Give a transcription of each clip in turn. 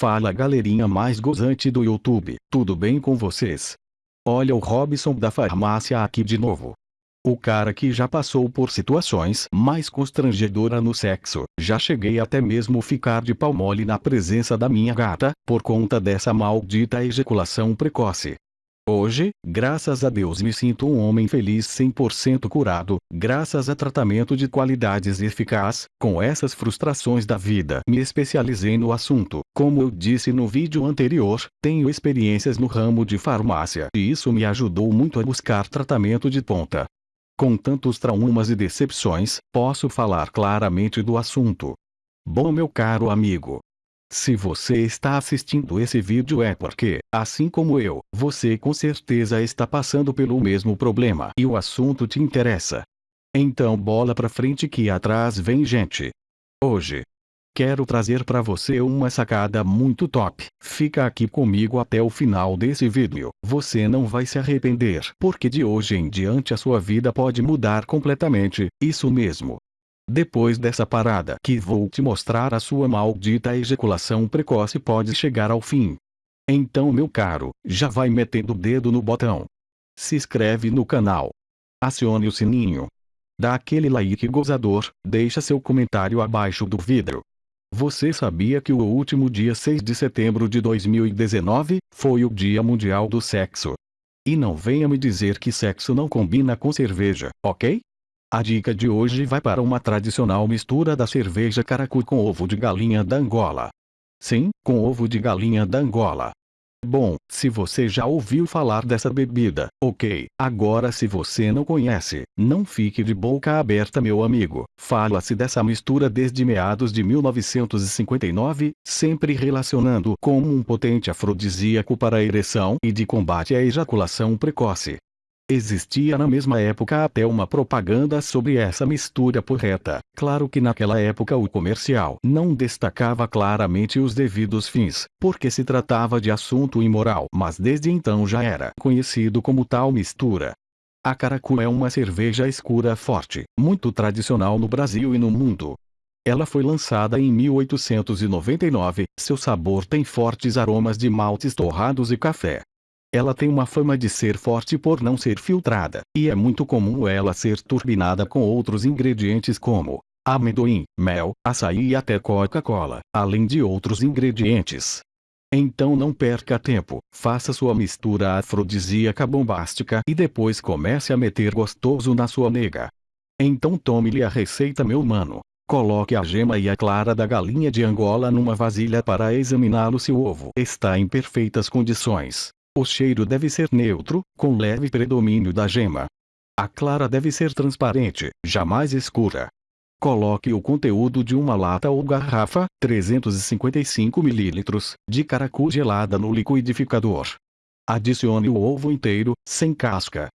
Fala galerinha mais gozante do YouTube, tudo bem com vocês? Olha o Robson da farmácia aqui de novo. O cara que já passou por situações mais constrangedoras no sexo, já cheguei até mesmo ficar de pau mole na presença da minha gata, por conta dessa maldita ejaculação precoce. Hoje, graças a Deus me sinto um homem feliz 100% curado, graças a tratamento de qualidades eficaz, com essas frustrações da vida. Me especializei no assunto. Como eu disse no vídeo anterior, tenho experiências no ramo de farmácia e isso me ajudou muito a buscar tratamento de ponta. Com tantos traumas e decepções, posso falar claramente do assunto. Bom meu caro amigo, se você está assistindo esse vídeo é porque, assim como eu, você com certeza está passando pelo mesmo problema e o assunto te interessa. Então bola pra frente que atrás vem gente. Hoje, quero trazer para você uma sacada muito top. Fica aqui comigo até o final desse vídeo. Você não vai se arrepender, porque de hoje em diante a sua vida pode mudar completamente. Isso mesmo. Depois dessa parada que vou te mostrar a sua maldita ejaculação precoce pode chegar ao fim. Então meu caro, já vai metendo o dedo no botão. Se inscreve no canal. Acione o sininho. Dá aquele like gozador, deixa seu comentário abaixo do vídeo. Você sabia que o último dia 6 de setembro de 2019, foi o Dia Mundial do Sexo? E não venha me dizer que sexo não combina com cerveja, ok? A dica de hoje vai para uma tradicional mistura da cerveja caracu com ovo de galinha da Angola. Sim, com ovo de galinha da Angola. Bom, se você já ouviu falar dessa bebida, ok. Agora se você não conhece, não fique de boca aberta meu amigo. Fala-se dessa mistura desde meados de 1959, sempre relacionando com um potente afrodisíaco para a ereção e de combate à ejaculação precoce. Existia na mesma época até uma propaganda sobre essa mistura porreta. Claro que naquela época o comercial não destacava claramente os devidos fins, porque se tratava de assunto imoral, mas desde então já era conhecido como tal mistura. A Caracu é uma cerveja escura forte, muito tradicional no Brasil e no mundo. Ela foi lançada em 1899, seu sabor tem fortes aromas de maltes torrados e café. Ela tem uma fama de ser forte por não ser filtrada, e é muito comum ela ser turbinada com outros ingredientes como amendoim, mel, açaí e até Coca-Cola, além de outros ingredientes. Então não perca tempo, faça sua mistura afrodisíaca bombástica e depois comece a meter gostoso na sua nega. Então tome-lhe a receita meu mano. Coloque a gema e a clara da galinha de Angola numa vasilha para examiná-lo se o ovo está em perfeitas condições. O cheiro deve ser neutro, com leve predomínio da gema. A clara deve ser transparente, jamais escura. Coloque o conteúdo de uma lata ou garrafa, 355 ml, de caracu gelada no liquidificador. Adicione o ovo inteiro, sem casca.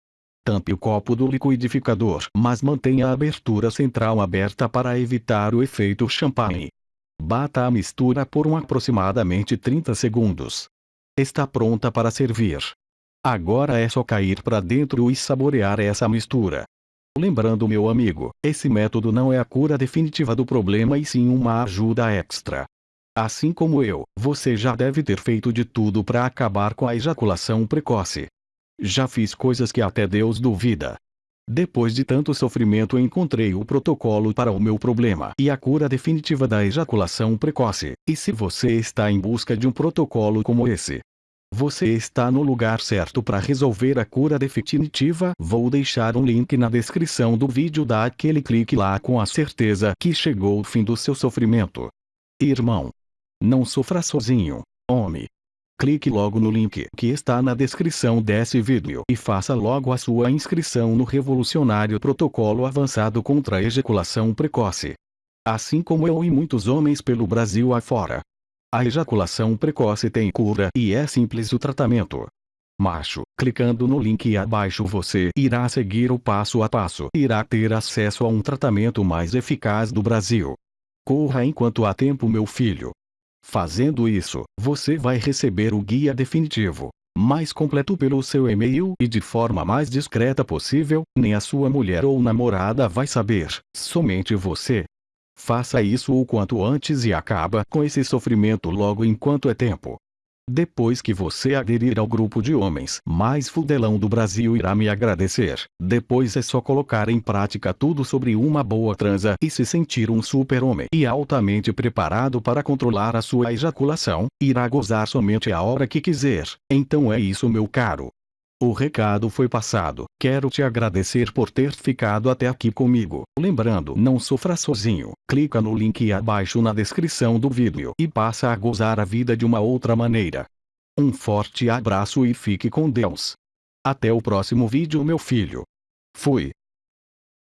Tampe o copo do liquidificador, mas mantenha a abertura central aberta para evitar o efeito champanhe. Bata a mistura por um aproximadamente 30 segundos. Está pronta para servir. Agora é só cair para dentro e saborear essa mistura. Lembrando meu amigo, esse método não é a cura definitiva do problema e sim uma ajuda extra. Assim como eu, você já deve ter feito de tudo para acabar com a ejaculação precoce. Já fiz coisas que até Deus duvida. Depois de tanto sofrimento encontrei o protocolo para o meu problema e a cura definitiva da ejaculação precoce. E se você está em busca de um protocolo como esse, você está no lugar certo para resolver a cura definitiva. Vou deixar um link na descrição do vídeo. Dá aquele clique lá com a certeza que chegou o fim do seu sofrimento. Irmão, não sofra sozinho, homem clique logo no link que está na descrição desse vídeo e faça logo a sua inscrição no revolucionário protocolo avançado contra a ejaculação precoce. Assim como eu e muitos homens pelo Brasil afora. A ejaculação precoce tem cura e é simples o tratamento. Macho, clicando no link abaixo você irá seguir o passo a passo e irá ter acesso a um tratamento mais eficaz do Brasil. Corra enquanto há tempo meu filho. Fazendo isso, você vai receber o guia definitivo, mais completo pelo seu e-mail e de forma mais discreta possível, nem a sua mulher ou namorada vai saber, somente você. Faça isso o quanto antes e acaba com esse sofrimento logo enquanto é tempo. Depois que você aderir ao grupo de homens mais fudelão do Brasil irá me agradecer. Depois é só colocar em prática tudo sobre uma boa transa e se sentir um super-homem e altamente preparado para controlar a sua ejaculação, irá gozar somente a hora que quiser. Então é isso meu caro. O recado foi passado. Quero te agradecer por ter ficado até aqui comigo. Lembrando, não sofra sozinho. Clica no link abaixo na descrição do vídeo e passa a gozar a vida de uma outra maneira. Um forte abraço e fique com Deus. Até o próximo vídeo meu filho. Fui.